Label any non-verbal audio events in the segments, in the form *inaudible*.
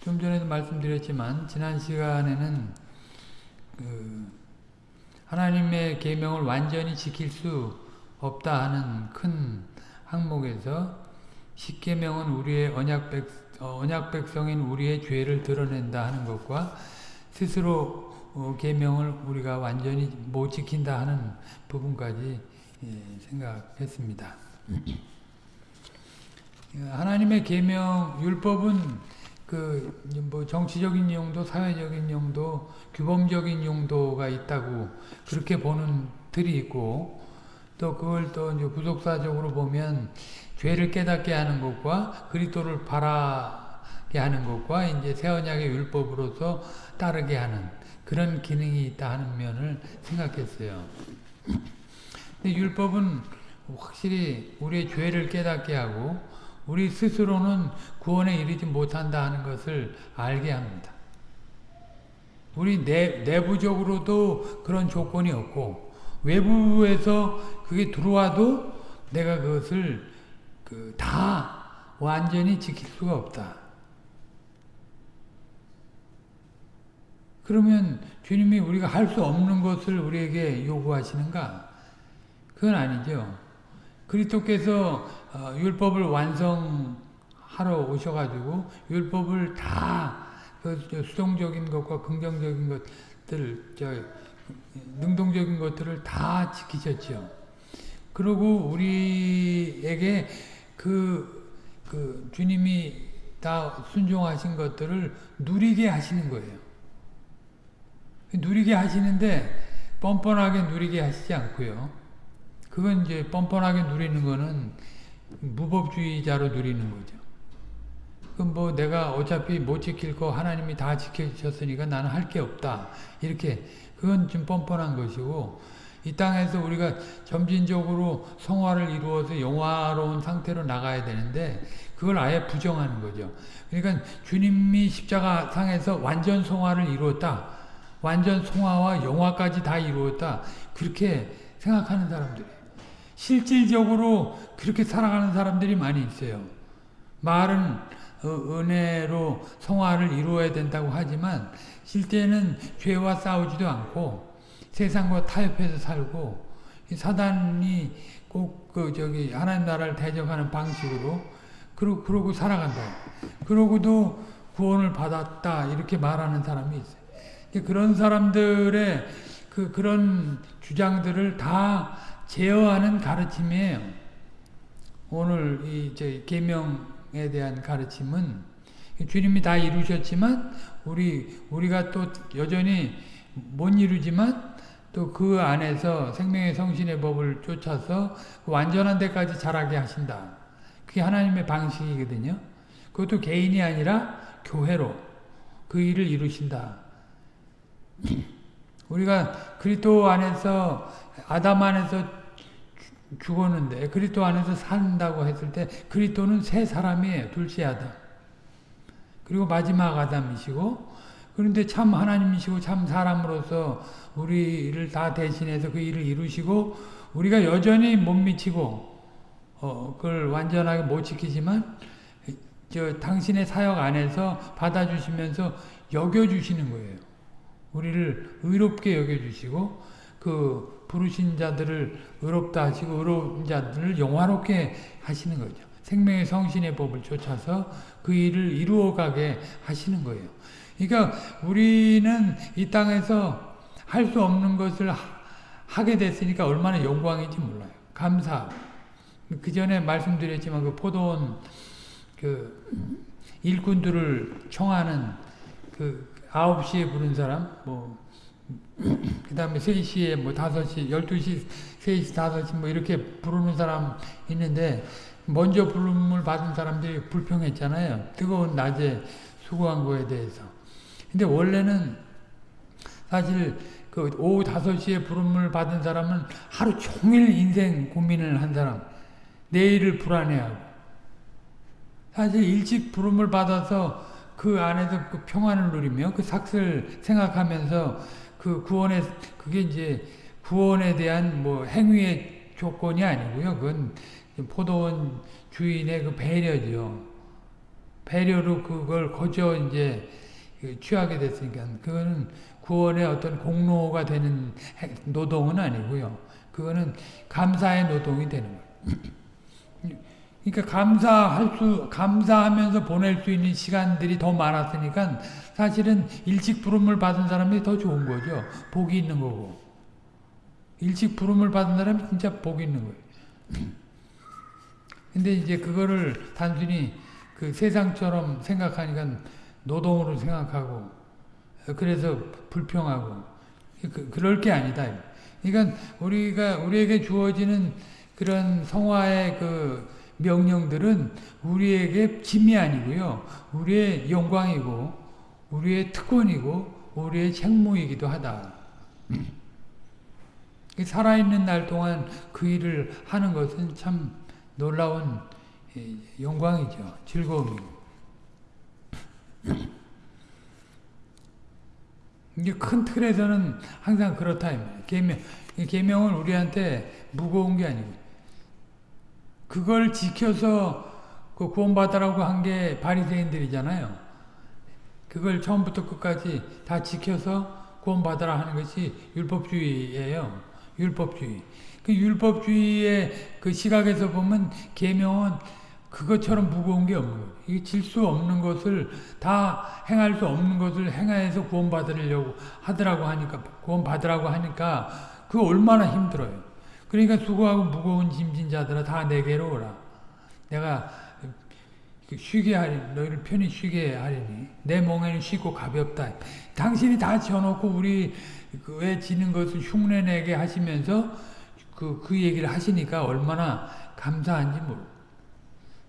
좀 전에도 말씀드렸지만 지난 시간에는 그 하나님의 계명을 완전히 지킬 수 없다 하는 큰 항목에서 십계명은 우리의 언약 백 어, 언약 백성인 우리의 죄를 드러낸다 하는 것과 스스로 어, 계명을 우리가 완전히 못 지킨다 하는 부분까지 예, 생각했습니다. 하나님의 계명 율법은 그 뭐 정치적인 용도, 사회적인 용도, 규범적인 용도가 있다고 그렇게 보는 틀이 있고 또 그걸 또 이제 부속사적으로 보면 죄를 깨닫게 하는 것과 그리스도를 바라게 하는 것과 이제 새 언약의 율법으로서 따르게 하는 그런 기능이 있다 하는 면을 생각했어요. 근데 율법은 확실히 우리의 죄를 깨닫게 하고 우리 스스로는 구원에 이르지 못한다 하는 것을 알게 합니다. 우리 내, 내부적으로도 그런 조건이 없고 외부에서 그게 들어와도 내가 그것을 그 다 완전히 지킬 수가 없다. 그러면 주님이 우리가 할 수 없는 것을 우리에게 요구하시는가? 그건 아니죠. 그리스도께서 어, 율법을 완성하러 오셔가지고 율법을 다그 수동적인 것과 긍정적인 것들, 저 능동적인 것들을 다 지키셨죠. 그리고 우리에게 그, 그 주님이 다 순종하신 것들을 누리게 하시는 거예요. 누리게 하시는데 뻔뻔하게 누리게 하시지 않고요. 그건 이제 뻔뻔하게 누리는 거는 무법주의자로 누리는 거죠. 그럼 뭐 내가 어차피 못 지킬 거 하나님이 다 지켜주셨으니까 나는 할 게 없다. 이렇게 그건 좀 뻔뻔한 것이고 이 땅에서 우리가 점진적으로 성화를 이루어서 영화로운 상태로 나가야 되는데 그걸 아예 부정하는 거죠. 그러니까 주님이 십자가 상에서 완전 성화를 이루었다. 완전 성화와 영화까지 다 이루었다. 그렇게 생각하는 사람들이 실질적으로 그렇게 살아가는 사람들이 많이 있어요. 말은 어, 은혜로 성화를 이루어야 된다고 하지만 실제는 죄와 싸우지도 않고 세상과 타협해서 살고 사단이 꼭 그 저기 하나님 나라를 대적하는 방식으로 그러, 그러고 살아간다. 그러고도 구원을 받았다 이렇게 말하는 사람이 있어요. 그런 사람들의 그 그런 주장들을 다 제어하는 가르침이에요. 오늘 이 계명에 대한 가르침은 주님이 다 이루셨지만 우리 우리가 또 여전히 못 이루지만 또 그 안에서 생명의 성신의 법을 쫓아서 완전한 데까지 자라게 하신다. 그게 하나님의 방식이거든요. 그것도 개인이 아니라 교회로 그 일을 이루신다. 우리가 그리스도 안에서 아담 안에서 죽었는데 그리스도 안에서 산다고 했을 때 그리스도는 새 사람이에요. 둘째 아담. 그리고 마지막 아담이시고 그런데 참 하나님이시고 참 사람으로서 우리를 다 대신해서 그 일을 이루시고 우리가 여전히 못 미치고 어, 그걸 완전하게 못 지키지만 저 당신의 사역 안에서 받아주시면서 여겨주시는 거예요. 우리를 의롭게 여겨주시고 그 부르신 자들을 의롭다 하시고 의로운 자들을 영화롭게 하시는 거죠. 생명의 성신의 법을 쫓아서 그 일을 이루어가게 하시는 거예요. 그러니까 우리는 이 땅에서 할 수 없는 것을 하게 됐으니까 얼마나 영광인지 몰라요. 감사. 그 전에 말씀드렸지만 그 포도원 그 일꾼들을 청하는 그 9시에 부른 사람 뭐 그 다음에 3시에 뭐 5시, 12시, 3시, 5시 뭐 이렇게 부르는 사람 있는데 먼저 부름을 받은 사람들이 불평했잖아요. 뜨거운 낮에 수고한 거에 대해서. 근데 원래는 사실 그 오후 5시에 부름을 받은 사람은 하루 종일 인생 고민을 한 사람. 내일을 불안해하고. 사실 일찍 부름을 받아서 그 안에서 그 평안을 누리며 그 삭슬 생각하면서 그 구원에 그게 이제 구원에 대한 뭐 행위의 조건이 아니고요. 그건 포도원 주인의 그 배려죠. 배려로 그걸 거저 이제 그 취하게 됐으니까 그거는 구원의 어떤 공로가 되는 행- 노동은 아니고요. 그거는 감사의 노동이 되는 거예요. 그러니까 감사할 수 감사하면서 보낼 수 있는 시간들이 더 많았으니까 사실은 일찍 부름을 받은 사람이 더 좋은 거죠. 복이 있는 거고. 일찍 부름을 받은 사람이 진짜 복이 있는 거예요. *clears throat* 근데 이제 그거를 단순히 그 세상처럼 생각하니까 노동으로 생각하고 그래서 불평하고 그, 그럴 게 아니다. 그러니까 우리가 우리에게 주어지는 그런 성화의 그 명령들은 우리에게 짐이 아니고요. 우리의 영광이고 우리의 특권이고 우리의 책무이기도 하다. 살아있는 날 동안 그 일을 하는 것은 참 놀라운 예, 영광이죠. 즐거움이고. 이게 큰 틀에서는 항상 그렇다. 계명, 계명은 우리한테 무거운 게 아니고 그걸 지켜서 그 구원받으라고 한 게 바리새인들이잖아요. 그걸 처음부터 끝까지 다 지켜서 구원받으라 하는 것이 율법주의예요. 율법주의. 그 율법주의의 그 시각에서 보면 계명은 그것처럼 무거운 게 없는 거예요. 이게 질수 없는 것을 다 행할 수 없는 것을 행해서 구원받으려고 하더라고 하니까 구원받으라고 하니까 그 얼마나 힘들어요. 그러니까 수고하고 무거운 짐진 자들아 다 내게로 오라. 내가 쉬게 하리 너희를 편히 쉬게 하리니 내 멍에는 쉽고 가볍다. 당신이 다 지어놓고 우리 왜 지는 것을 흉내내게 하시면서 그, 그 얘기를 하시니까 얼마나 감사한지 모르.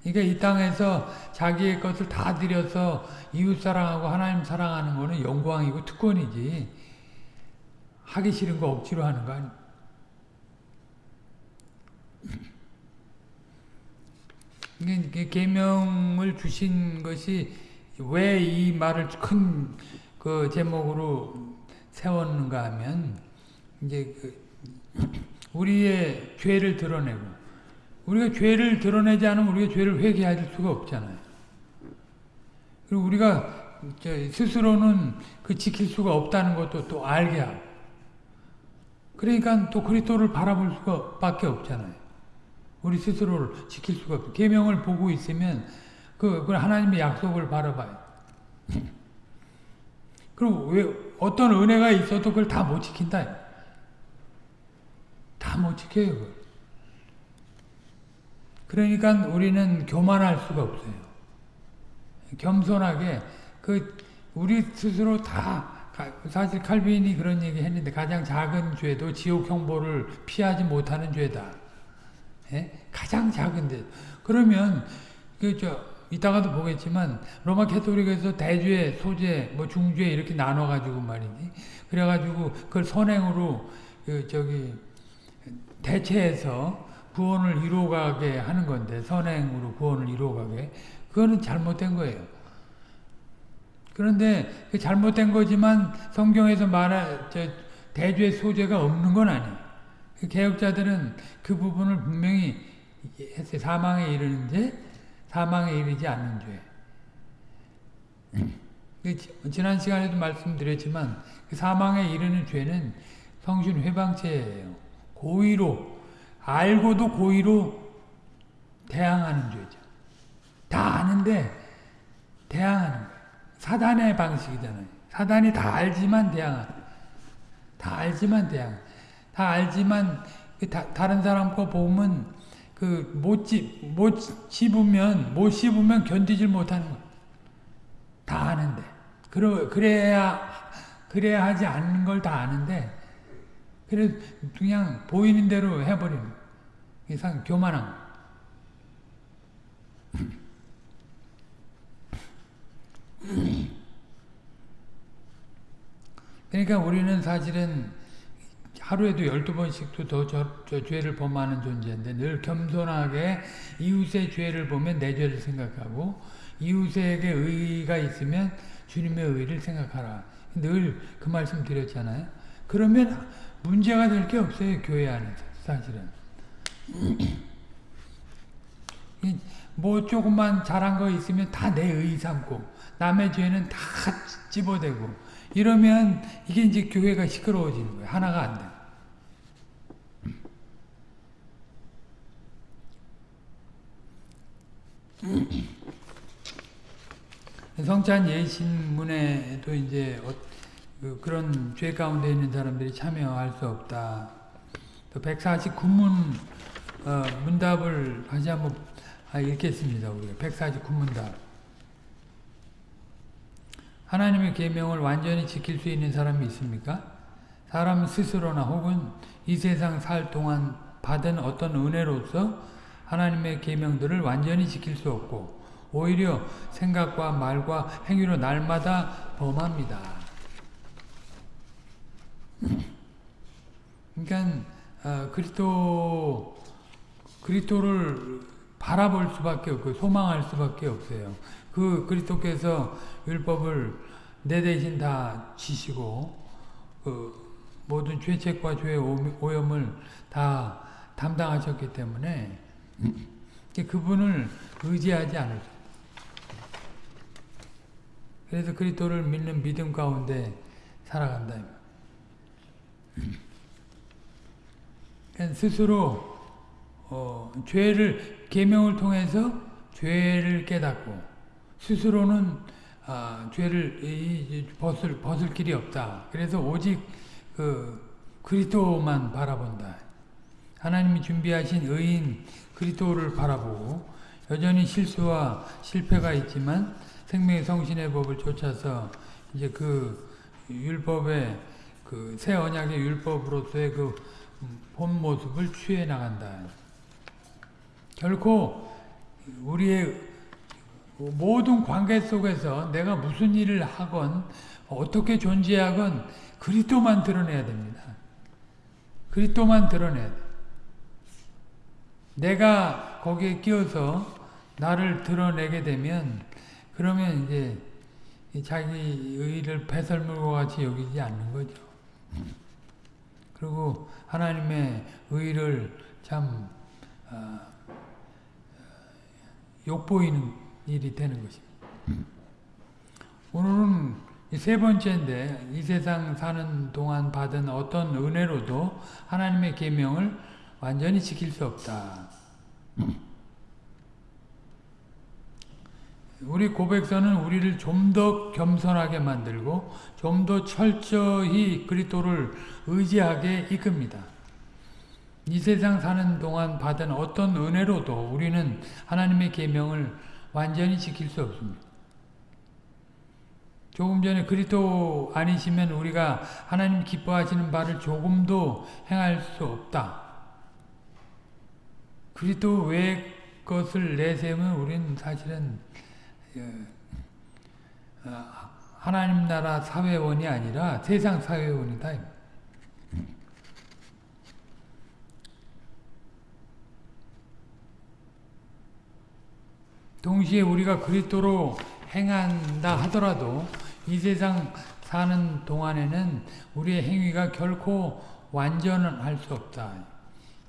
그러니까 이 땅에서 자기의 것을 다 들여서 이웃 사랑하고 하나님 사랑하는 거는 영광이고 특권이지. 하기 싫은 거 억지로 하는 거 아니. 계명을 주신 것이 왜 이 말을 큰 그 제목으로 세웠는가 하면 이제 그 우리의 죄를 드러내고 우리가 죄를 드러내지 않으면 우리가 죄를 회개할 수가 없잖아요. 그리고 우리가 스스로는 그 지킬 수가 없다는 것도 또 알게 하고 그러니까 또 그리스도를 바라볼 수가 밖에 없잖아요. 우리 스스로를 지킬 수가 없고 계명을 보고 있으면 그, 그 하나님의 약속을 바라봐요. *laughs* 그리고 왜 어떤 은혜가 있어도 그걸 다 못 지킨다. 다 못 지켜요. 그걸. 그러니까 우리는 교만할 수가 없어요. 겸손하게 그 우리 스스로 다 사실 칼빈이 그런 얘기 했는데 가장 작은 죄도 지옥 형벌을 피하지 못하는 죄다. 예? 가장 작은 데 그러면 그저 이따가도 보겠지만 로마 캐토릭에서 대죄, 소죄, 뭐 중죄 이렇게 나눠 가지고 말이지. 그래 가지고 그걸 선행으로 그 저기 대체해서 구원을 이루어가게 하는 건데 선행으로 구원을 이루어가게 그거는 잘못된 거예요. 그런데 그 잘못된 거지만 성경에서 말한 저 대죄 소죄가 없는 건 아니에요. 개혁자들은 그 부분을 분명히 했어요. 사망에 이르는 죄, 사망에 이르지 않는 죄. 지난 시간에도 말씀드렸지만 그 사망에 이르는 죄는 성신 회방죄예요. 고의로 알고도 고의로 대항하는 죄죠. 다 아는데 대항하는 거예요. 사단의 방식이잖아요. 사단이 다 알지만 대항하는 다 알지만 대항. 다 알지만 그 다, 다른 사람 거 보면 그못 못 씹으면 못 씹으면 견디질 못하는 거. 다 아는데. 그러, 그래야 그래야 하지 않는 걸 다 아는데 그래 그냥 보이는 대로 해버리는 이상 교만한 거. *laughs* 그러니까 우리는 사실은 하루에도 12번씩도 더 저, 저 죄를 범하는 존재인데 늘 겸손하게 이웃의 죄를 보면 내 죄를 생각하고 이웃에게 의가 있으면 주님의 의를 생각하라. 늘 그 말씀 드렸잖아요. 그러면 문제가 될 게 없어요. 교회 안에서 사실은. 뭐 조금만 잘한 거 있으면 다 내의 삼고 남의 죄는 다 집어대고 이러면 이게 이제 교회가 시끄러워지는 거예요. 하나가 안 돼. 성찬 예신문에도 이제 어, 그, 그런 죄 가운데 있는 사람들이 참여할 수 없다. 또 149문 어, 문답을 다시 한번 아, 읽겠습니다. 우리가 149문답. 하나님의 계명을 완전히 지킬 수 있는 사람이 있습니까? 사람 스스로나 혹은 이 세상 살 동안 받은 어떤 은혜로서 하나님의 계명들을 완전히 지킬 수 없고 오히려 생각과 말과 행위로 날마다 범합니다. 그러니까 어, 그리스도 그리스도를 바라볼 수밖에 없고 소망할 수밖에 없어요. 그 그리스도께서 율법을 내 대신 다 지시고 그 모든 죄책과 죄의 오염을 다 담당하셨기 때문에 그분을 의지하지 않을 수 그래서 그리스도를 믿는 믿음 가운데 살아간다. 스스로 어, 죄를 계명을 통해서 죄를 깨닫고 스스로는 아, 죄를 이, 벗을 벗을 길이 없다. 그래서 오직 그 그리스도만 바라본다. 하나님이 준비하신 의인 그리스도를 바라보고 여전히 실수와 실패가 있지만 생명의 성신의 법을 쫓아서 이제 그 율법의 그 새 언약의 율법으로서의 그 본 모습을 취해 나간다. 결코 우리의 모든 관계 속에서 내가 무슨 일을 하건 어떻게 존재하건 그리스도만 드러내야 됩니다. 그리스도만 드러내야 돼. 내가 거기에 끼어서 나를 드러내게 되면 그러면 이제 자기 의를 배설물과 같이 여기지 않는 거죠. 그리고 하나님의 의를 참 어, 욕보이는 일이 되는 것입니다. 오늘은 세 번째인데 이 세상 사는 동안 받은 어떤 은혜로도 하나님의 계명을 완전히 지킬 수 없다. 우리 고백서는 우리를 좀 더 겸손하게 만들고 좀 더 철저히 그리스도를 의지하게 이끕니다. 이 세상 사는 동안 받은 어떤 은혜로도 우리는 하나님의 계명을 완전히 지킬 수 없습니다. 조금 전에 그리스도 아니시면 우리가 하나님 기뻐하시는 바를 조금도 행할 수 없다. 그리스도 외의 것을 내세우면 우리는 사실은 어, 하나님 나라 사회원이 아니라 세상 사회원이다. 동시에 우리가 그리스도로 행한다 하더라도 이 세상 사는 동안에는 우리의 행위가 결코 완전은 할수 없다.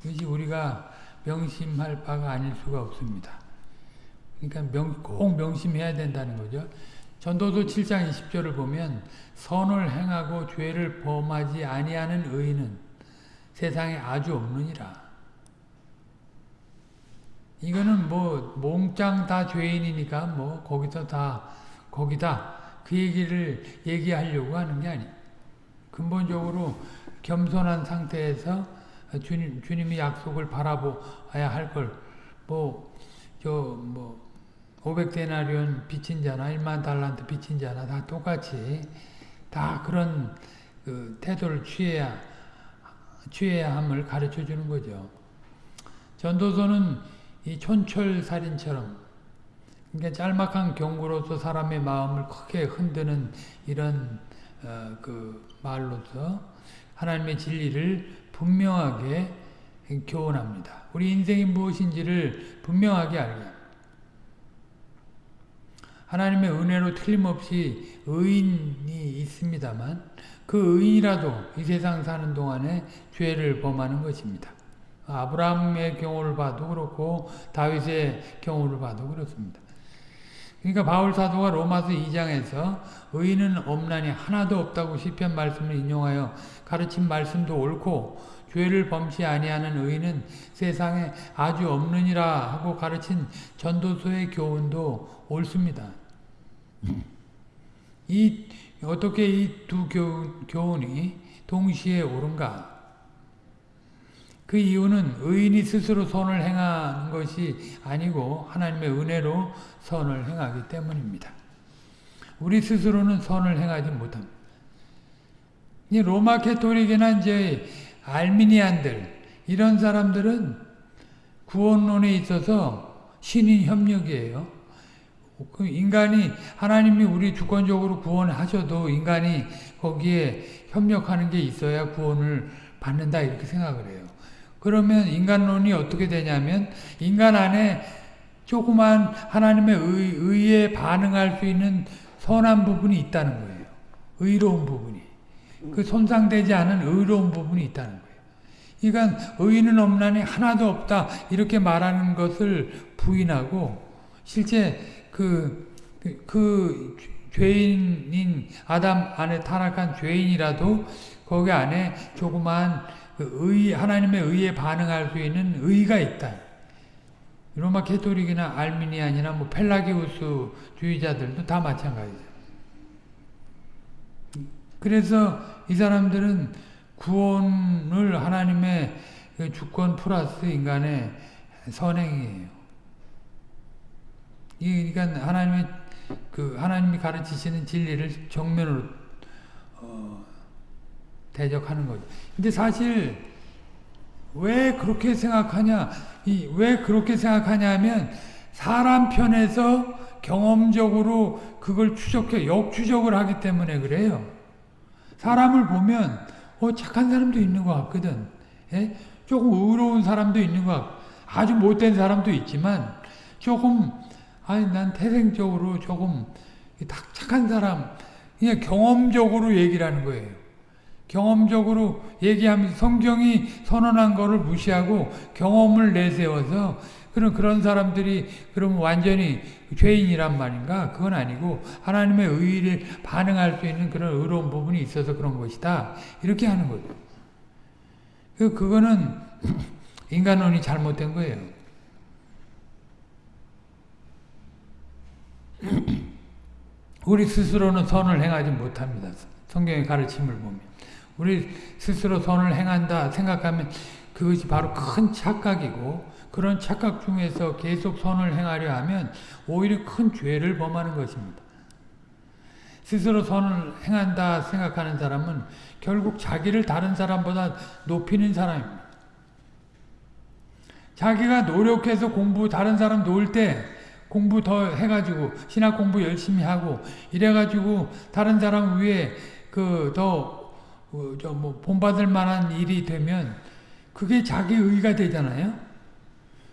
이것이 우리가 명심할 바가 아닐 수가 없습니다. 그러니까 명, 꼭 명심해야 된다는 거죠. 전도서 7장 20절을 보면 선을 행하고 죄를 범하지 아니하는 의인은 세상에 아주 없느니라. 이거는 뭐 몽땅 다 죄인이니까 뭐 거기서 다 거기다 그 얘기를 얘기하려고 하는 게 아니. 근본적으로 겸손한 상태에서 주님 주님이 약속을 바라보아야 할 걸 뭐 저 뭐 500데나리온 빚진 자나 1만 달란트 빚진 자나 다 똑같이 다 그런 그 태도를 취해야 취해야 함을 가르쳐 주는 거죠. 전도서는 이 촌철살인처럼 그러니까 짤막한 경고로서 사람의 마음을 크게 흔드는 이런 어, 그 말로서 하나님의 진리를 분명하게 교훈합니다. 우리 인생이 무엇인지를 분명하게 알게 하나님의 은혜로 틀림없이 의인이 있습니다만 그 의인이라도 이 세상 사는 동안에 죄를 범하는 것입니다. 아브라함의 경우를 봐도 그렇고 다윗의 경우를 봐도 그렇습니다. 그러니까 바울 사도가 로마서 2장에서 의인은 없나니 하나도 없다고 시편 말씀을 인용하여 가르친 말씀도 옳고 죄를 범치 아니하는 의인은 세상에 아주 없느니라 하고 가르친 전도서의 교훈도 옳습니다. 이 어떻게 이 두 교훈이 동시에 옳은가? 그 이유는 의인이 스스로 선을 행하는 것이 아니고 하나님의 은혜로 선을 행하기 때문입니다. 우리 스스로는 선을 행하지 못합니다. 이 로마 캐토릭이나 이제 알미니안들 이런 사람들은 구원론에 있어서 신인 협력이에요. 그 인간이 하나님이 우리 주권적으로 구원하셔도 인간이 거기에 협력하는 게 있어야 구원을 받는다 이렇게 생각을 해요. 그러면 인간론이 어떻게 되냐면 인간 안에 조그만 하나님의 의, 의에 반응할 수 있는 선한 부분이 있다는 거예요. 의로운 부분이. 그 손상되지 않은 의로운 부분이 있다는 거예요. 그러니까 의인은 없나니 하나도 없다 이렇게 말하는 것을 부인하고 실제 그, 그, 그 죄인인 아담 안에 타락한 죄인이라도 거기 안에 조그만 그 의, 하나님의 의에 반응할 수 있는 의가 있다. 로마 캐토릭이나 알미니안이나 뭐 펠라기우스 주의자들도 다 마찬가지죠. 그래서 이 사람들은 구원을 하나님의 그 주권 플러스 인간의 선행이에요. 그러니까 하나님의 그 하나님이 가르치시는 진리를 정면으로 어, 대적하는 거죠. 근데 사실 왜 그렇게 생각하냐? 이, 왜 그렇게 생각하냐면 사람 편에서 경험적으로 그걸 추적해 역추적을 하기 때문에 그래요. 사람을 보면 어, 착한 사람도 있는 것 같거든. 예? 조금 의로운 사람도 있는 것 같고 아주 못된 사람도 있지만 조금 아니 난 태생적으로 조금 착한 사람 그냥 경험적으로 얘기를 하는 거예요. 경험적으로 얘기하면서 성경이 선언한 거를 무시하고 경험을 내세워서 그런 그런 사람들이 그럼 완전히 죄인이란 말인가? 그건 아니고 하나님의 의를 반응할 수 있는 그런 의로운 부분이 있어서 그런 것이다. 이렇게 하는 거죠. 그 그거는 *clears throat* 인간론이 잘못된 거예요. *clears throat* 우리 스스로는 선을 행하지 못합니다. 성경의 가르침을 보면. 우리 스스로 선을 행한다 생각하면 그것이 바로 큰 착각이고 그런 착각 중에서 계속 선을 행하려 하면 오히려 큰 죄를 범하는 것입니다. 스스로 선을 행한다 생각하는 사람은 결국 자기를 다른 사람보다 높이는 사람입니다. 자기가 노력해서 공부 다른 사람 놓을 때 공부 더 해가지고 신학 공부 열심히 하고 이래가지고 다른 사람 위에 그 더 그, 뭐 본받을 만한 일이 되면 그게 자기 의가 되잖아요.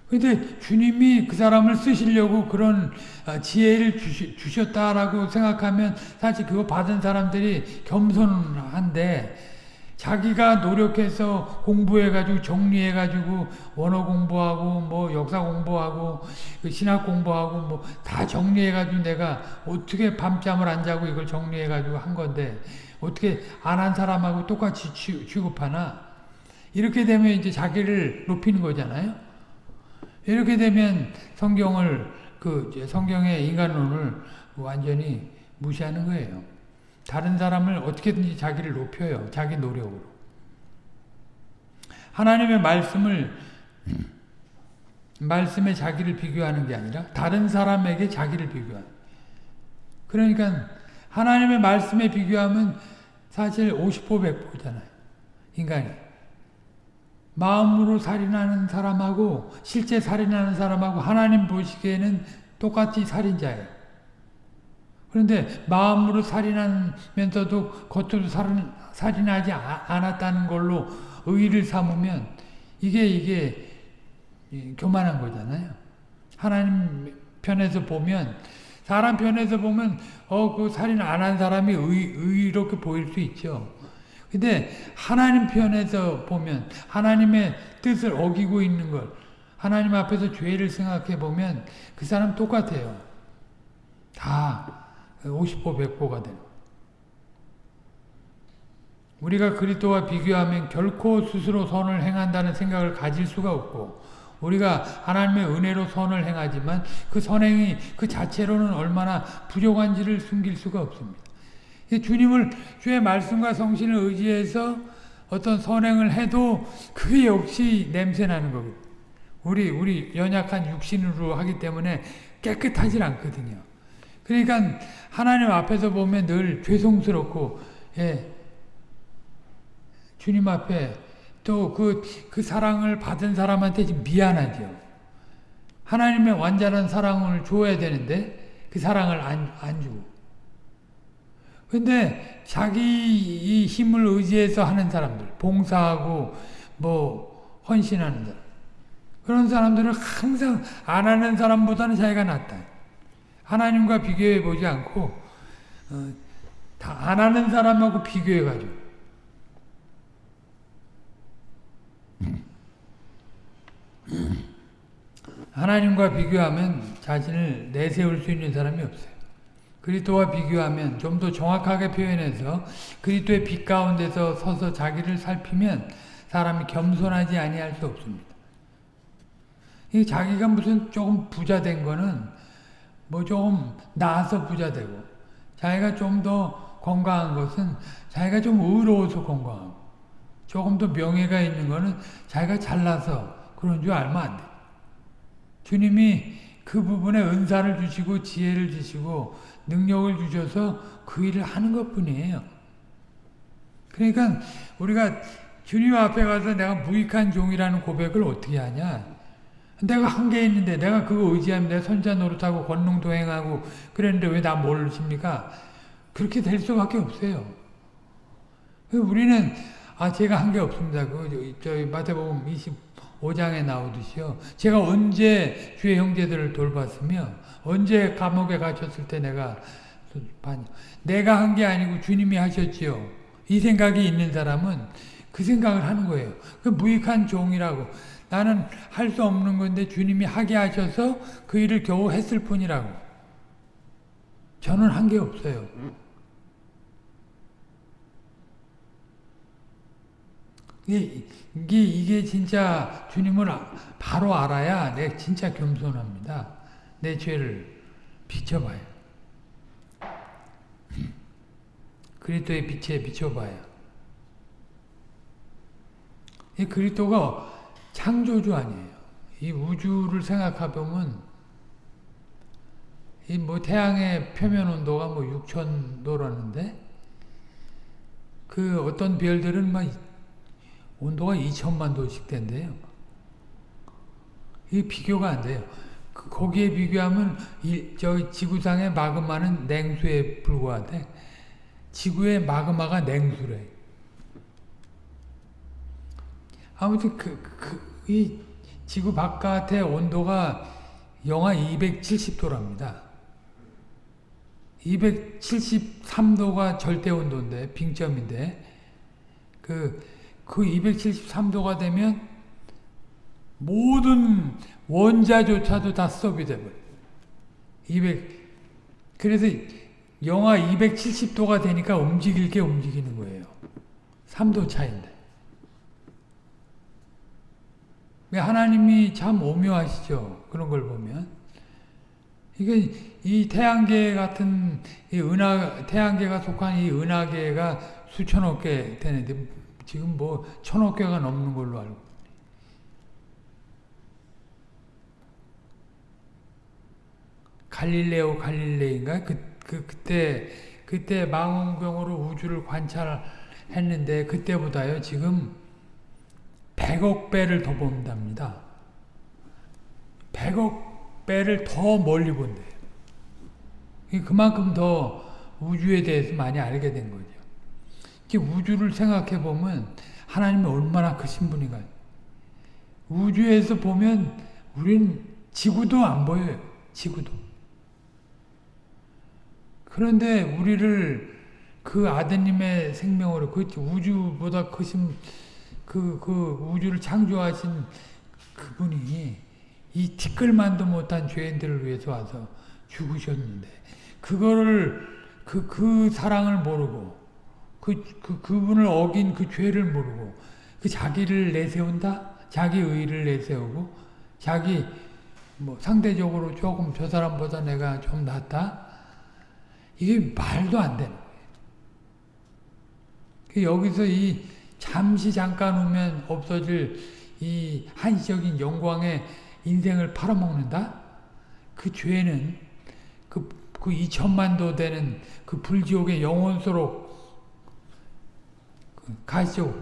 근데 주님이 그 사람을 쓰시려고 그런 아, 지혜를 주셨다라고 생각하면 사실 그거 받은 사람들이 겸손한데 자기가 노력해서 공부해가지고 정리해가지고 원어 공부하고 뭐 역사 공부하고 그 신학 공부하고 뭐 다 정리해가지고 내가 어떻게 밤잠을 안 자고 이걸 정리해가지고 한 건데 어떻게 안 한 사람하고 똑같이 취급하나? 이렇게 되면 이제 자기를 높이는 거잖아요. 이렇게 되면 성경을 그 성경의 인간론을 완전히 무시하는 거예요. 다른 사람을 어떻게든지 자기를 높여요. 자기 노력으로. 하나님의 말씀을 말씀에 자기를 비교하는 게 아니라 다른 사람에게 자기를 비교하는. 그러니까 하나님의 말씀에 비교하면 사실 50보 100보잖아요. 인간이. 마음으로 살인하는 사람하고 실제 살인하는 사람하고 하나님 보시기에는 똑같이 살인자예요. 그런데 마음으로 살인하면서도 겉으로 살인, 살인하지 않았다는 걸로 의의를 삼으면 이게 이게 교만한 거잖아요. 하나님 편에서 보면 사람 편에서 보면 어 그 살인 안 한 사람이 의, 의롭게 보일 수 있죠. 근데 하나님 편에서 보면 하나님의 뜻을 어기고 있는 걸 하나님 앞에서 죄를 생각해 보면 그 사람 똑같아요. 다 50보 100보가 돼요. 우리가 그리스도와 비교하면 결코 스스로 선을 행한다는 생각을 가질 수가 없고 우리가 하나님의 은혜로 선을 행하지만 그 선행이 그 자체로는 얼마나 부족한지를 숨길 수가 없습니다. 주님을 주의 말씀과 성신을 의지해서 어떤 선행을 해도 그게 역시 냄새나는 거거든요. 우리 우리 연약한 육신으로 하기 때문에 깨끗하지 않거든요. 그러니까 하나님 앞에서 보면 늘 죄송스럽고 예, 주님 앞에 또 그 그 사랑을 받은 사람한테 미안하죠. 하나님의 완전한 사랑을 줘야 되는데 그 사랑을 안, 안 주고 근데 자기 힘을 의지해서 하는 사람들, 봉사하고 뭐 헌신하는 사람 그런 사람들은 항상 안 하는 사람보다는 자기가 낫다. 하나님과 비교해 보지 않고 어, 다안 하는 사람하고 비교해 가지고 하나님과 비교하면 자신을 내세울 수 있는 사람이 없어요. 그리스도와 비교하면 좀 더 정확하게 표현해서 그리스도의 빛 가운데서 서서 자기를 살피면 사람이 겸손하지 아니할 수 없습니다. 이 자기가 무슨 조금 부자 된 거는 뭐 조금 나아서 부자 되고 자기가 좀 더 건강한 것은 자기가 좀 의로워서 건강하고 조금 더 명예가 있는 거는 자기가 잘나서 그런 줄 알면 안 돼. 주님이 그 부분에 은사를 주시고 지혜를 주시고 능력을 주셔서 그 일을 하는 것 뿐이에요. 그러니까 우리가 주님 앞에 가서 내가 무익한 종이라는 고백을 어떻게 하냐. 내가 한게 있는데 내가 그거 의지하면 내 손자 노릇하고 권능도 행하고 그랬는데 왜 나 모르십니까? 그렇게 될 수밖에 없어요. 우리는 아 제가 한 게 없습니다. 그 저희 마태복음 25장에 나오듯이요. 제가 언제 주의 형제들을 돌봤으며 언제 감옥에 갇혔을 때 내가 내가 한 게 아니고 주님이 하셨지요. 이 생각이 있는 사람은 그 생각을 하는 거예요. 그 무익한 종이라고. 나는 할 수 없는 건데 주님이 하게 하셔서 그 일을 겨우 했을 뿐이라고. 저는 한 게 없어요. 이게, 이게 진짜 주님을 바로 알아야 내 진짜 겸손합니다. 내 죄를 비춰봐요. 그리스도의 빛에 비춰봐요. 이 그리스도가 창조주 아니에요. 이 우주를 생각해보면 이 뭐 태양의 표면 온도가 뭐 6천 도라는데 그 어떤 별들은 막 온도가 2천만 도씩 된대요. 이 비교가 안 돼요. 그 거기에 비교하면 이, 저 지구상의 마그마는 냉수에 불과한데 지구의 마그마가 냉수래. 아무튼 그, 그, 이 지구 바깥의 온도가 영하 270도랍니다. 273도가 절대 온도인데 빙점인데 그, 그 273도가 되면 모든 원자조차도 다 스톱이. 200 그래서 영하 270도가 되니까 움직일 게 움직이는 거예요. 3도 차인데. 하나님이 참 오묘하시죠. 그런 걸 보면. 이게 이 태양계 같은 이 은하 태양계가 속한 이 은하계가 수천억 개 되는데 지금 뭐 천억 개가 넘는 걸로 알고 갈릴레오 갈릴레인가 그, 그 그때 그때 망원경으로 우주를 관찰했는데 그때보다요 지금 100억 배를 더 본답니다. 100억 배를 더 멀리 본대요. 그만큼 더 우주에 대해서 많이 알게 된 거죠. 우주를 생각해 보면 하나님이 얼마나 크신 분인가. 우주에서 보면 우린 지구도 안 보여요. 지구도. 그런데 우리를 그 아드님의 생명으로 그 우주보다 크신 그, 그 우주를 창조하신 그분이 이 티끌만도 못한 죄인들을 위해서 와서 죽으셨는데 그거를 그, 그 사랑을 모르고 그, 그, 그분을 어긴 그 죄를 모르고 그 자기를 내세운다? 자기 의를 내세우고 자기 뭐 상대적으로 조금 저 사람보다 내가 좀 낫다? 이게 말도 안 되는 거예요. 그 여기서 이 잠시 잠깐 오면 없어질 이 한시적인 영광의 인생을 팔아먹는다? 그 죄는 그, 그 2천만도 되는 그 불지옥의 그 가시죠.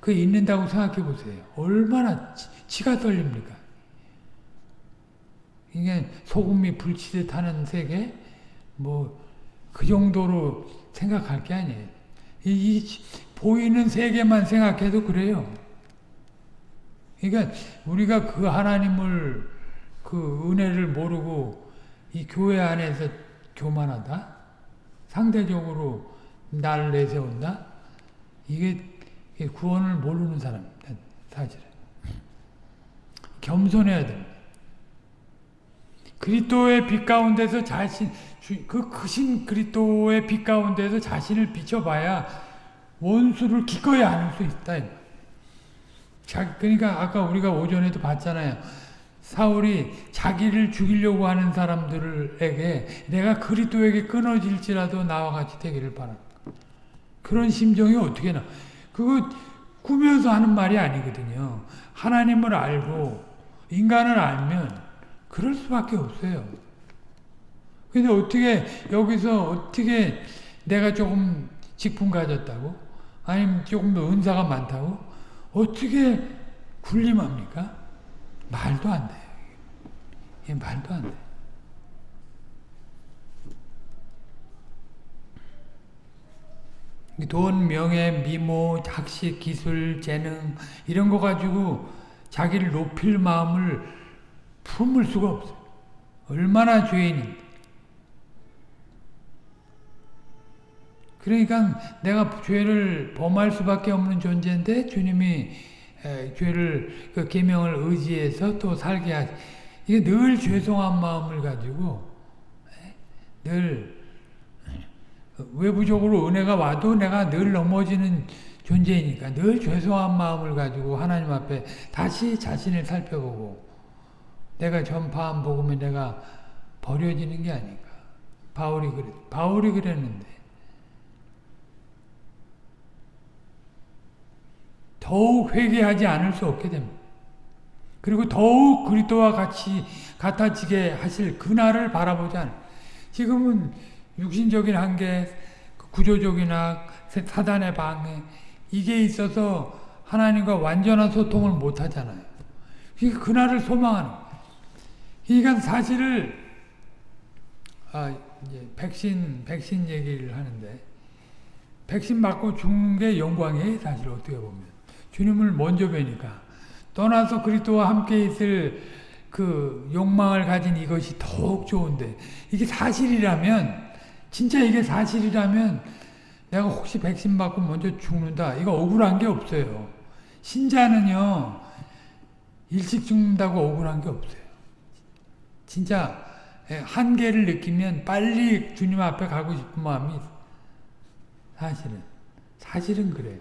그 있는다고 생각해 보세요. 얼마나 치, 가 떨립니까? 이게 소금이 불치듯 하는 세계? 뭐, 그 정도로 생각할 게 아니에요. 이, 이 보이는 세계만 생각해도 그래요. 그러니까 우리가 그 하나님을 그 은혜를 모르고 이 교회 안에서 교만하다? 상대적으로 날 내세운다? 이게 구원을 모르는 사람입니다. 사실은. 겸손해야 됩니다. 그리스도의 빛 가운데서 자신 그 크신 그리스도의 빛 가운데서 자신을 비춰봐야 원수를 기꺼이 안을 수 있다. 자, 그러니까 아까 우리가 오전에도 봤잖아요. 사울이 자기를 죽이려고 하는 사람들에게 내가 그리스도에게 끊어질지라도 나와 같이 되기를 바랍니다. 그런 심정이 어떻게 나? 그거 꾸며서 하는 말이 아니거든요. 하나님을 알고 인간을 알면 그럴 수밖에 없어요. 근데 어떻게 여기서 어떻게 내가 조금 직분 가졌다고? 아니면 조금 더 은사가 많다고? 어떻게 군림합니까? 말도 안 돼요. 이 말도 안 돼. 돈, 명예, 미모, 학식, 기술, 재능 이런 거 가지고 자기를 높일 마음을 품을 수가 없어요. 얼마나 죄인인데. 그러니까 내가 죄를 범할 수밖에 없는 존재인데 주님이 에, 죄를 그 계명을 의지해서 또 살게 하시. 이게 늘 죄송한 마음을 가지고 에, 늘 외부적으로 은혜가 와도 내가 늘 넘어지는 존재이니까 늘 죄송한 마음을 가지고 하나님 앞에 다시 자신을 살펴보고 내가 전파한 복음에 내가 버려지는 게 아닌가. 바울이 그랬, 바울이 그랬는데 더욱 회개하지 않을 수 없게 됩니다. 그리고 더욱 그리스도와 같이 같아지게 하실 그날을 바라보지 않아요. 지금은 육신적인 한계, 구조적이나 사단의 방해 이게 있어서 하나님과 완전한 소통을 못 하잖아요. 그날을 소망하는 그러니까 사실을 아 이제 백신 백신 얘기를 하는데 백신 맞고 죽는 게 영광이에요. 사실 어떻게 보면 주님을 먼저 뵈니까 떠나서 그리스도와 함께 있을 그 욕망을 가진 이것이 더욱 좋은데 이게 사실이라면 진짜 이게 사실이라면 내가 혹시 백신 맞고 먼저 죽는다 이거 억울한 게 없어요. 신자는요 일찍 죽는다고 억울한 게 없어요. 진짜 한계를 느끼면 빨리 주님 앞에 가고 싶은 마음이 사실은 사실은 그래요.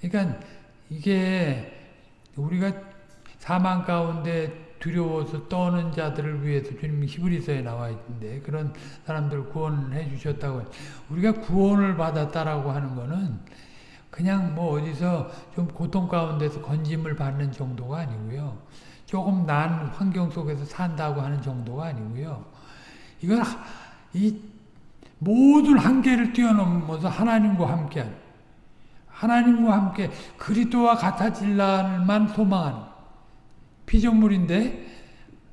그러니까 이게 우리가 사망 가운데 두려워서 떠는 자들을 위해서 주님이 히브리서에 나와 있는데 그런 사람들 구원해 주셨다고 우리가 구원을 받았다라고 하는 거는 그냥 뭐 어디서 좀 고통 가운데서 건짐을 받는 정도가 아니고요. 조금 난 환경 속에서 산다고 하는 정도가 아니고요. 이건 이 모든 한계를 뛰어넘어서 하나님과 함께하는 하나님과 함께 그리스도와 같아질 날만 소망하는 피조물인데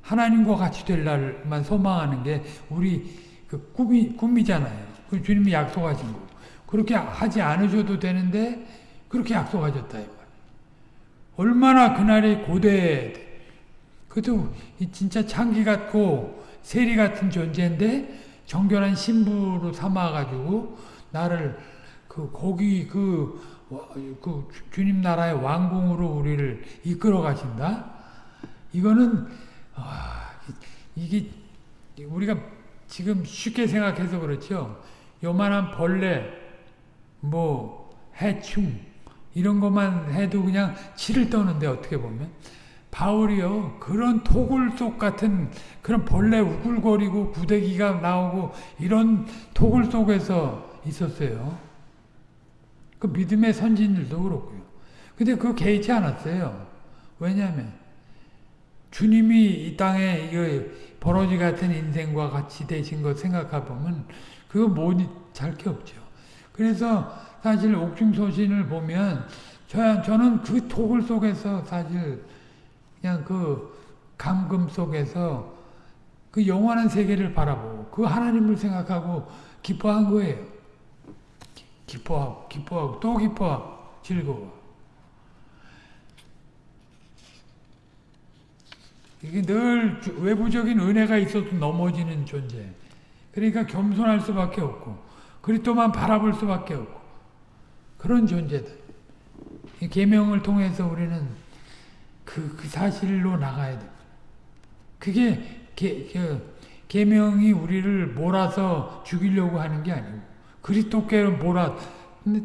하나님과 같이 될 날만 소망하는 게 우리 그 꿈이 꿈이잖아요. 그 주님이 약속하신 거. 그렇게 하지 않으셔도 되는데 그렇게 약속하셨다. 얼마나 그날이 고대. 그것도 진짜 창기 같고 세리 같은 존재인데 정결한 신부로 삼아가지고 나를 그 거기 그, 그 주님 나라의 왕궁으로 우리를 이끌어 가신다. 이거는 아, 이게 우리가 지금 쉽게 생각해서 그렇죠. 요만한 벌레, 뭐 해충 이런 것만 해도 그냥 치를 떠는데 어떻게 보면 바울이요 그런 토굴 속 같은 그런 벌레 우글거리고 구데기가 나오고 이런 토굴 속에서 있었어요. 그 믿음의 선진들도 그렇고요. 근데 그거 개의치 않았어요. 왜냐하면 주님이 이 땅에 이 버러지 같은 인생과 같이 되신 것 생각해보면 그거 뭐잘게 없죠. 그래서 사실 옥중소신을 보면 저, 저는 그 토굴 속에서 사실 그냥 그 감금 속에서 그 영원한 세계를 바라보고 그 하나님을 생각하고 기뻐한 거예요. 기뻐하고 기뻐하고 또 기뻐하고 즐거워. 이게 늘 외부적인 은혜가 있어도 넘어지는 존재. 그러니까 겸손할 수밖에 없고 그리스도만 바라볼 수밖에 없고 그런 존재다. 계명을 통해서 우리는 그, 그 사실로 나가야 돼. 그게 계, 그, 계명이 우리를 몰아서 죽이려고 하는 게 아니고 그리스도께로 몰아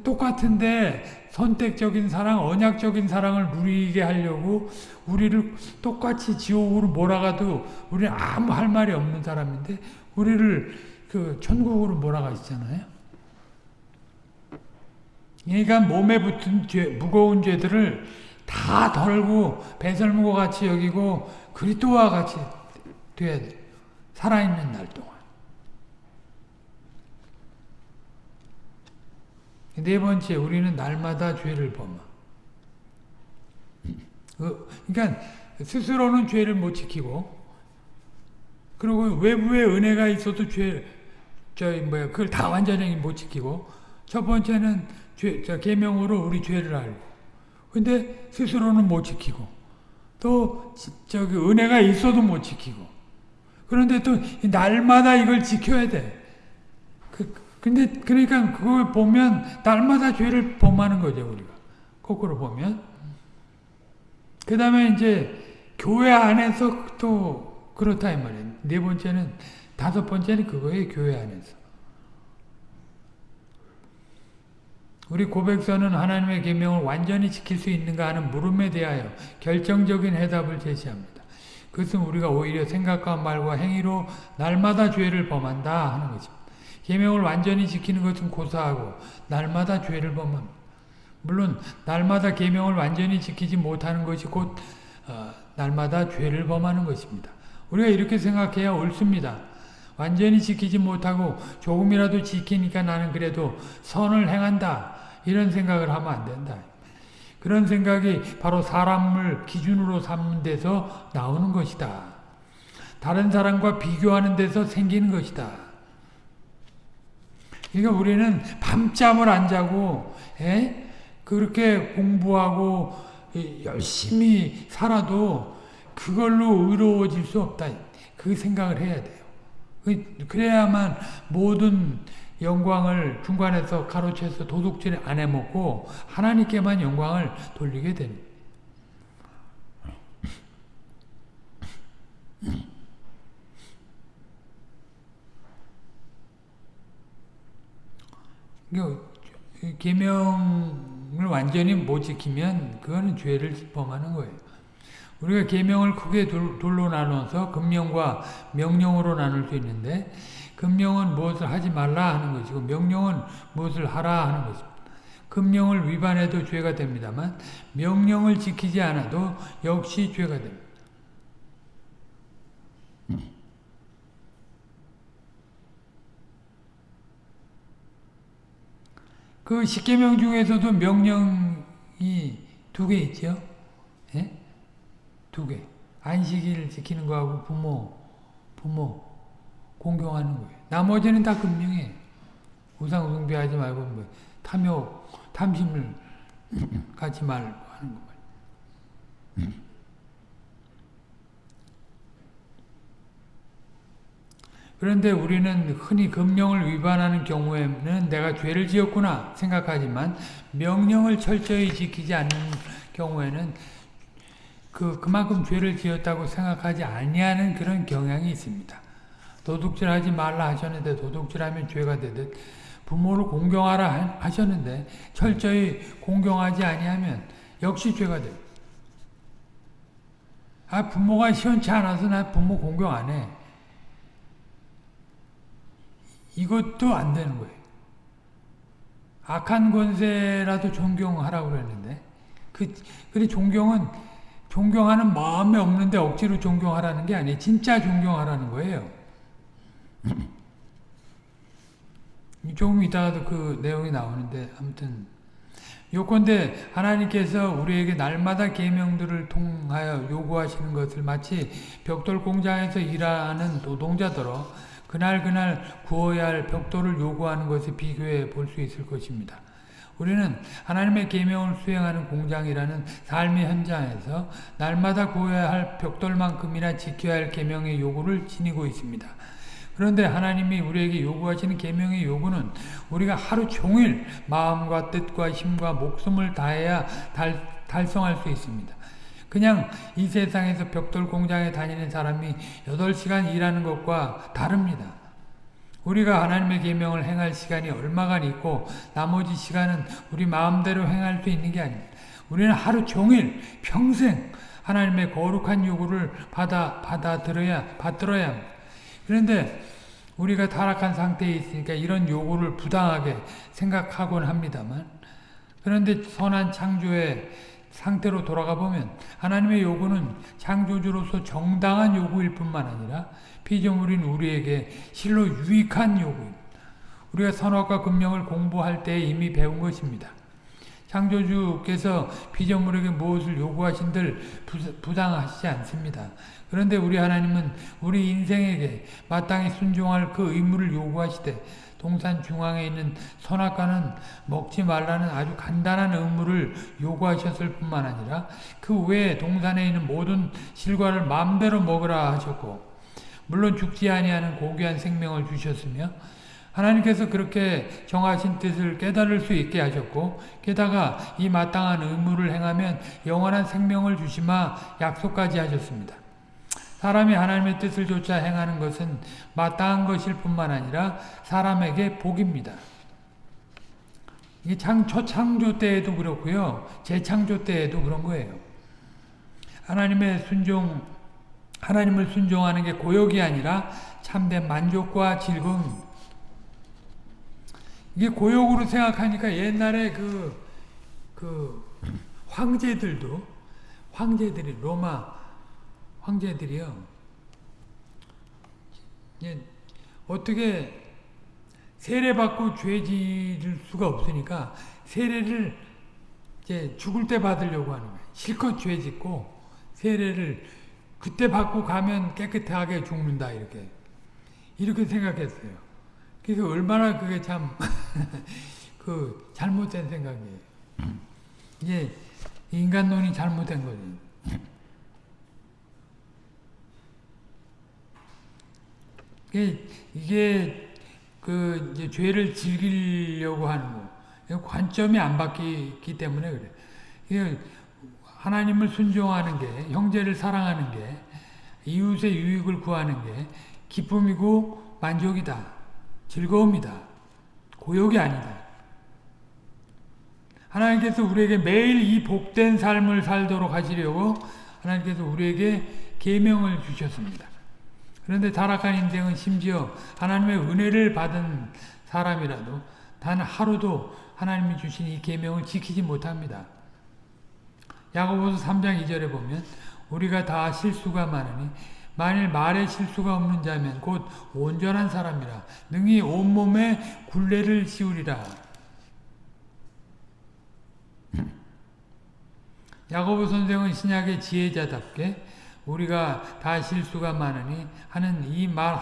똑같은데 선택적인 사랑, 언약적인 사랑을 누리게 하려고 우리를 똑같이 지옥으로 몰아가도 우리는 아무 할 말이 없는 사람인데 우리를 그 천국으로 몰아가시잖아요. 그러니까 몸에 붙은 죄, 무거운 죄들을 다 덜고 배설무과 같이 여기고 그리스도와 같이 돼야 돼. 살아있는 날 동안. 네 번째, 우리는 날마다 죄를 범하. 그, 그러니까 스스로는 죄를 못 지키고, 그리고 외부에 은혜가 있어도 죄, 저 뭐야, 그걸 다 완전히 못 지키고, 첫 번째는 죄, 저 계명으로 우리 죄를 알고, 근데 스스로는 못 지키고, 또 저기 은혜가 있어도 못 지키고, 그런데 또 날마다 이걸 지켜야 돼. 그, 근데 그러니까 그걸 보면 날마다 죄를 범하는 거죠 우리가 거꾸로 보면 그 다음에 이제 교회 안에서 또 그렇다 이 말이에요 네 번째는 다섯 번째는 그거예요 교회 안에서 우리 고백서는 하나님의 계명을 완전히 지킬 수 있는가 하는 물음에 대하여 결정적인 해답을 제시합니다. 그것은 우리가 오히려 생각과 말과 행위로 날마다 죄를 범한다 하는 것입니다. 계명을 완전히 지키는 것은 고사하고 날마다 죄를 범합니다. 물론 날마다 계명을 완전히 지키지 못하는 것이 곧 어, 날마다 죄를 범하는 것입니다. 우리가 이렇게 생각해야 옳습니다. 완전히 지키지 못하고 조금이라도 지키니까 나는 그래도 선을 행한다. 이런 생각을 하면 안 된다. 그런 생각이 바로 사람을 기준으로 삼는 데서 나오는 것이다. 다른 사람과 비교하는 데서 생기는 것이다. 그러니까 우리는 밤잠을 안 자고 에? 예? 그렇게 공부하고 열심히 살아도 그걸로 의로워질 수 없다. 그 생각을 해야 돼요. 그, 그래야만 모든 영광을 중간에서 가로채서 도둑질 안 해먹고 하나님께만 영광을 돌리게 됩니다. 계명을 완전히 못 지키면 그거는 죄를 범하는 거예요. 우리가 계명을 크게 둘 로 나눠서 금령과 명령으로 나눌 수 있는데 금령은 무엇을 하지 말라 하는 것이고 명령은 무엇을 하라 하는 것입니다. 금령을 위반해도 죄가 됩니다만 명령을 지키지 않아도 역시 죄가 됩니다. 그 십계명 중에서도 명령이 두 개 있죠. 예? 두 개. 안식일을 지키는 거하고 부모, 부모 공경하는 거예요. 나머지는 다 금령이에요. 우상 숭배하지 말고 뭐 탐욕, 탐심을 갖지 말고 하는 거 그런데 우리는 흔히 금령을 위반하는 경우에는 내가 죄를 지었구나 생각하지만 명령을 철저히 지키지 않는 경우에는 그 그만큼 죄를 지었다고 생각하지 아니하는 그런 경향이 있습니다. 도둑질하지 말라 하셨는데 도둑질하면 죄가 되듯 부모를 공경하라 하셨는데 철저히 공경하지 아니하면 역시 죄가 돼. 아 부모가 시원치 않아서 나 부모 공경 안 해. 이것도 안 되는 거예요. 악한 권세라도 존경하라고 그랬는데 그 그래 존경은 존경하는 마음이 없는데 억지로 존경하라는 게 아니에요. 진짜 존경하라는 거예요. 조금 이따가도 그 내용이 나오는데 아무튼 요건데 하나님께서 우리에게 날마다 계명들을 통하여 요구하시는 것을 마치 벽돌 공장에서 일하는 노동자더러 그날 그날 구워야 할 벽돌을 요구하는 것에 비교해 볼 수 있을 것입니다. 우리는 하나님의 계명을 수행하는 공장이라는 삶의 현장에서 날마다 구워야 할 벽돌만큼이나 지켜야 할 계명의 요구를 지니고 있습니다. 그런데 하나님이 우리에게 요구하시는 계명의 요구는 우리가 하루 종일 마음과 뜻과 힘과 목숨을 다해야 달, 달성할 수 있습니다. 그냥 이 세상에서 벽돌 공장에 다니는 사람이 8시간 일하는 것과 다릅니다. 우리가 하나님의 계명을 행할 시간이 얼마간 있고 나머지 시간은 우리 마음대로 행할 수 있는 게 아닙니다. 우리는 하루 종일 평생 하나님의 거룩한 요구를 받아 받아들어야 받들어야 합니다. 그런데 우리가 타락한 상태에 있으니까 이런 요구를 부당하게 생각하곤 합니다만 그런데 선한 창조의 상태로 돌아가 보면 하나님의 요구는 창조주로서 정당한 요구일 뿐만 아니라 피조물인 우리에게 실로 유익한 요구입니다. 우리가 선악과 금령을 공부할 때 이미 배운 것입니다. 창조주께서 피조물에게 무엇을 요구하신들 부당하시지 않습니다. 그런데 우리 하나님은 우리 인생에게 마땅히 순종할 그 의무를 요구하시되 동산 중앙에 있는 선악과는 먹지 말라는 아주 간단한 의무를 요구하셨을 뿐만 아니라 그 외에 동산에 있는 모든 실과를 마음대로 먹으라 하셨고 물론 죽지 아니하는 고귀한 생명을 주셨으며 하나님께서 그렇게 정하신 뜻을 깨달을 수 있게 하셨고 게다가 이 마땅한 의무를 행하면 영원한 생명을 주시마 약속까지 하셨습니다. 사람이 하나님의 뜻을 조차 행하는 것은 마땅한 것일 뿐만 아니라 사람에게 복입니다. 이게 창, 초창조 때에도 그렇고요. 재창조 때에도 그런 거예요. 하나님의 순종, 하나님을 순종하는 게 고역이 아니라 참된 만족과 즐거움. 이게 고역으로 생각하니까 옛날에 그, 그, 황제들도, 황제들이, 로마 황제들이요. 예, 어떻게 세례받고 죄 지을 수가 없으니까 세례를 이제 죽을 때 받으려고 하는 거예요. 실컷 죄 짓고 세례를 그때 받고 가면 깨끗하게 죽는다 이렇게 이렇게 생각했어요. 그래서 얼마나 그게 참 *laughs* 그 잘못된 생각이에요. 이게 인간론이 잘못된 거죠. 이게 그 이제 죄를 즐기려고 하는 거. 관점이 안 바뀌기 때문에 그래. 이게 하나님을 순종하는 게, 형제를 사랑하는 게, 이웃의 유익을 구하는 게 기쁨이고 만족이다. 즐거움이다. 고욕이 아니다. 하나님께서 우리에게 매일 이 복된 삶을 살도록 하시려고 하나님께서 우리에게 계명을 주셨습니다. 그런데 타락한 인생은 심지어 하나님의 은혜를 받은 사람이라도 단 하루도 하나님이 주신 이 계명을 지키지 못합니다. 야고보서 3장 2절에 보면 우리가 다 실수가 많으니 만일 말에 실수가 없는 자면 곧 온전한 사람이라 능히 온몸에 굴레를 씌우리라. *laughs* 야고보 선생은 신약의 지혜자답게 우리가 다 실수가 많으니 하는 이 말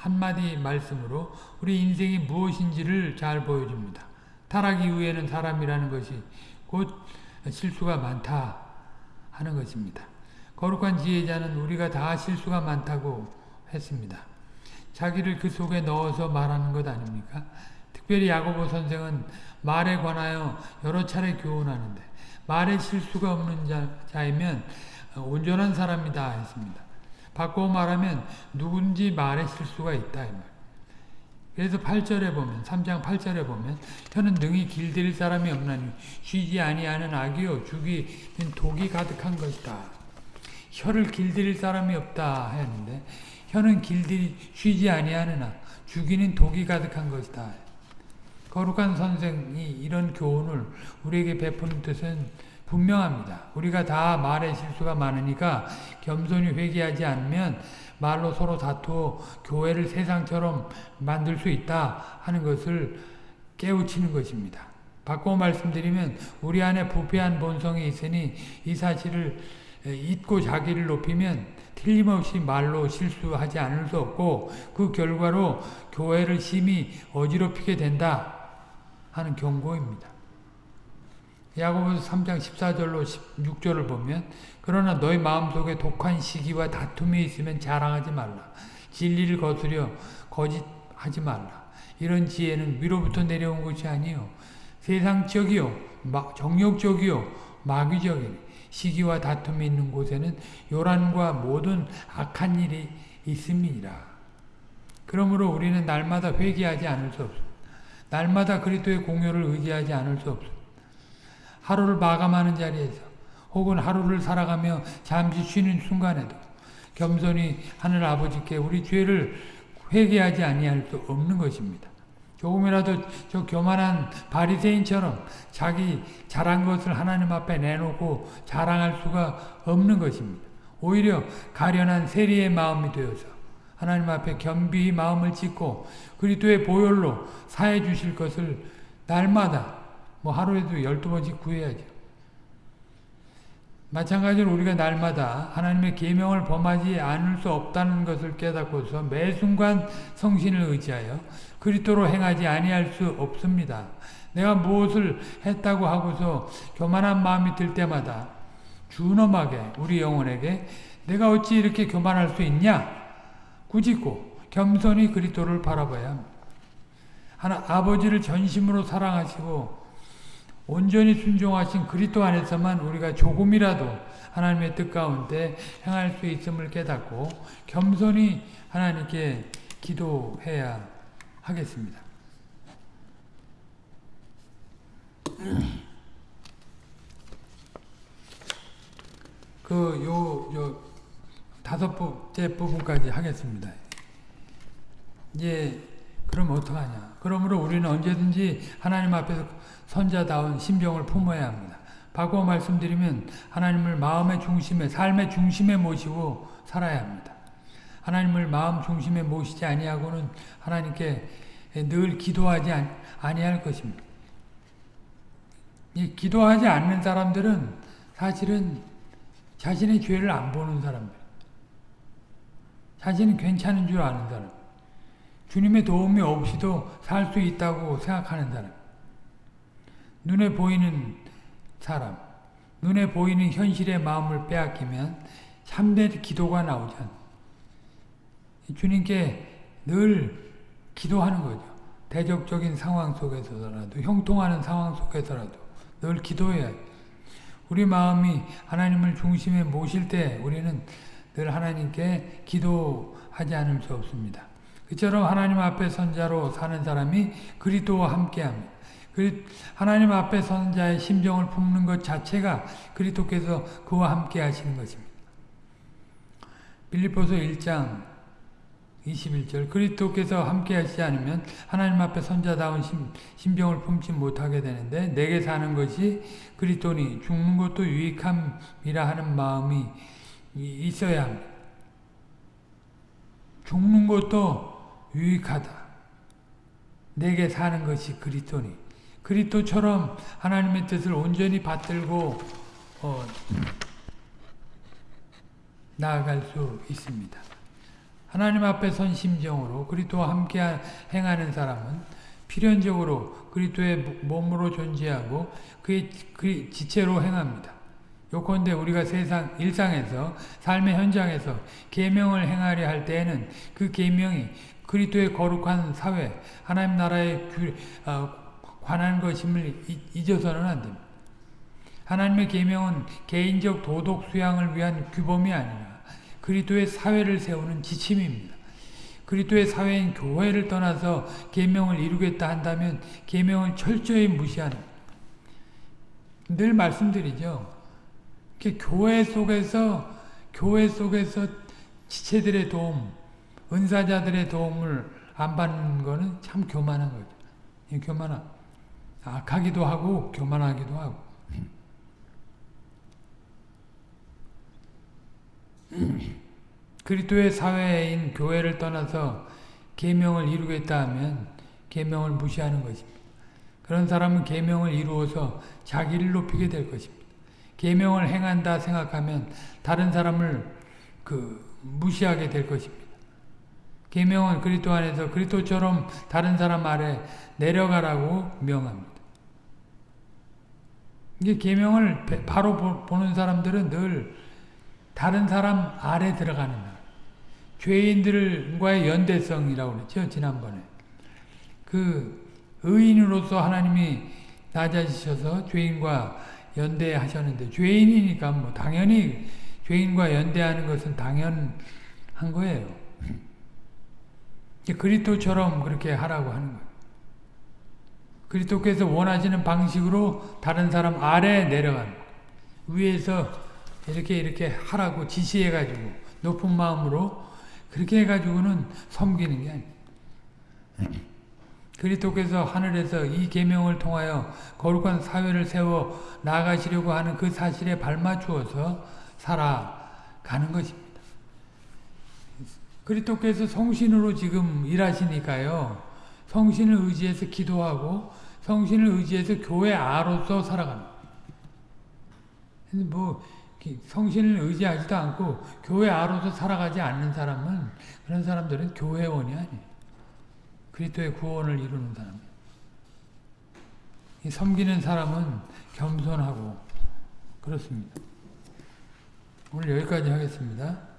한마디 말씀으로 우리 인생이 무엇인지를 잘 보여줍니다. 타락 이후에는 사람이라는 것이 곧 실수가 많다 하는 것입니다. 거룩한 지혜자는 우리가 다 실수가 많다고 했습니다. 자기를 그 속에 넣어서 말하는 것 아닙니까? 특별히 야고보 선생은 말에 관하여 여러 차례 교훈하는데 말에 실수가 없는 자, 자이면 온전한 사람이다 했습니다. 바꿔 말하면 누군지 말에 실수가 있다. 그래서 8절에 보면 3장 8절에 보면 혀는 능히 길들일 사람이 없나니 쉬지 아니하는 악이요 죽이는 독이 가득한 것이다. 혀를 길들일 사람이 없다 했는데 혀는 길들이 쉬지 아니하느나 죽이는 독이 가득한 것이다. 거룩한 선생이 이런 교훈을 우리에게 베푸는 뜻은 분명합니다. 우리가 다 말에 실수가 많으니까 겸손히 회개하지 않으면 말로 서로 다투어 교회를 세상처럼 만들 수 있다 하는 것을 깨우치는 것입니다. 바꿔 말씀드리면 우리 안에 부패한 본성이 있으니 이 사실을 잊고 자기를 높이면 틀림없이 말로 실수하지 않을 수 없고 그 결과로 교회를 심히 어지럽히게 된다 하는 경고입니다. 야고보서 3장 14절로 16절을 보면 그러나 너희 마음속에 독한 시기와 다툼이 있으면 자랑하지 말라. 진리를 거스려 거짓하지 말라. 이런 지혜는 위로부터 내려온 것이 아니요 세상적이요 정욕적이요 마귀적이니 시기와 다툼이 있는 곳에는 요란과 모든 악한 일이 있음이니라. 그러므로 우리는 날마다 회개하지 않을 수 없습니다. 날마다 그리스도의 공효를 의지하지 않을 수 없습니다. 하루를 마감하는 자리에서 혹은 하루를 살아가며 잠시 쉬는 순간에도 겸손히 하늘 아버지께 우리 죄를 회개하지 아니할 수 없는 것입니다. 조금이라도 저 교만한 바리새인처럼 자기 잘한 것을 하나님 앞에 내놓고 자랑할 수가 없는 것입니다. 오히려 가련한 세리의 마음이 되어서 하나님 앞에 겸비히 마음을 짓고 그리스도의 보혈로 사해 주실 것을 날마다 뭐 하루에도 열두 번씩 구해야죠. 마찬가지로 우리가 날마다 하나님의 계명을 범하지 않을 수 없다는 것을 깨닫고서 매 순간 성신을 의지하여 그리스도로 행하지 아니할 수 없습니다. 내가 무엇을 했다고 하고서 교만한 마음이 들 때마다 준엄하게 우리 영혼에게 내가 어찌 이렇게 교만할 수 있냐? 꾸짖고 겸손히 그리스도를 바라봐야. 하나 아버지를 전심으로 사랑하시고 온전히 순종하신 그리스도 안에서만 우리가 조금이라도 하나님의 뜻 가운데 행할 수 있음을 깨닫고 겸손히 하나님께 기도해야 하겠습니다. 그, 요, 요, 다섯 번째 부분까지 하겠습니다. 이제, 그럼 어떡하냐. 그러므로 우리는 언제든지 하나님 앞에서 선자다운 심정을 품어야 합니다. 바꿔 말씀드리면 하나님을 마음의 중심에 삶의 중심에 모시고 살아야 합니다. 하나님을 마음 중심에 모시지 아니하고는 하나님께 늘 기도하지 아니할 것입니다. 이 기도하지 않는 사람들은 사실은 자신의 죄를 안 보는 사람들. 자신은 괜찮은 줄 아는 사람. 주님의 도움이 없이도 살 수 있다고 생각하는 사람. 눈에 보이는 사람, 눈에 보이는 현실의 마음을 빼앗기면 참된 기도가 나오지 않 주님께 늘 기도하는 거죠. 대적적인 상황 속에서라도 형통하는 상황 속에서라도 늘 기도해야 우리 마음이 하나님을 중심에 모실 때 우리는 늘 하나님께 기도하지 않을 수 없습니다. 그처럼 하나님 앞에 선 자로 사는 사람이 그리스도와 함께합니다. 하나님 앞에 선 자의 심정을 품는 것 자체가 그리스도께서 그와 함께 하시는 것입니다. 빌립보서 1장 21절 그리스도께서 함께 하시지 않으면 하나님 앞에 선자다운 심, 심정을 품지 못하게 되는데 내게 사는 것이 그리스도니 죽는 것도 유익함이라 하는 마음이 있어야 합니다. 죽는 것도 유익하다. 내게 사는 것이 그리스도니 그리스도처럼 하나님의 뜻을 온전히 받들고 어, 나아갈 수 있습니다. 하나님 앞에 선 심정으로 그리스도와 함께 행하는 사람은 필연적으로 그리스도의 몸으로 존재하고 그의 그 지체로 행합니다. 요컨대 우리가 세상 일상에서 삶의 현장에서 계명을 행하려 할 때에는 그 계명이 그리스도의 거룩한 사회, 하나님 나라에 규, 어, 관한 것임을 잊- 잊어서는 안 됩니다. 하나님의 계명은 개인적 도덕 수양을 위한 규범이 아니라 그리스도의 사회를 세우는 지침입니다. 그리스도의 사회인 교회를 떠나서 계명을 이루겠다 한다면 계명을 철저히 무시하는 늘 말씀드리죠. 교회 속에서 교회 속에서 지체들의 도움, 은사자들의 도움을 안 받는 거는 참 교만한 거죠. 이 교만함. 악하기도 하고 교만하기도 하고. *clears throat* 그리스도의 사회인 교회를 떠나서 계명을 이루겠다 하면 계명을 무시하는 것입니다. 그런 사람은 계명을 이루어서 자기를 높이게 될 것입니다. 계명을 행한다 생각하면 다른 사람을 그 무시하게 될 것입니다. 계명은 그리스도 안에서 그리스도처럼 다른 사람 아래 내려가라고 명합니다. 이게 계명을 배- 바로 보- 보는 사람들은 늘 다른 사람 아래 들어가는 날. 죄인들과의 연대성이라고 그랬죠 지난번에. 그 의인으로서 하나님이 낮아지셔서 죄인과 연대하셨는데 죄인이니까 뭐 당연히 죄인과 연대하는 것은 당연한 거예요. 그리스도처럼 그렇게 하라고 하는 거예요. 그리스도께서 원하시는 방식으로 다른 사람 아래에 내려가는. 위에서 이렇게 이렇게 하라고 지시해가지고 높은 마음으로 그렇게 해가지고는 섬기는 게 아니에요. 그리스도께서 하늘에서 이 계명을 통하여 거룩한 사회를 세워 나가시려고 하는 그 사실에 발맞추어서 살아가는 것입니다. 그리스도께서 성신으로 지금 일하시니까요. 성신을 의지해서 기도하고 성신을 의지해서 교회 아로서 살아갑니다. 뭐 성신을 의지하지도 않고 교회 아로서 살아가지 않는 사람은 그런 사람들은 교회원이 아니에요. 그리스도의 구원을 이루는 사람이에요. 이 섬기는 사람은 겸손하고 그렇습니다. 오늘 여기까지 하겠습니다.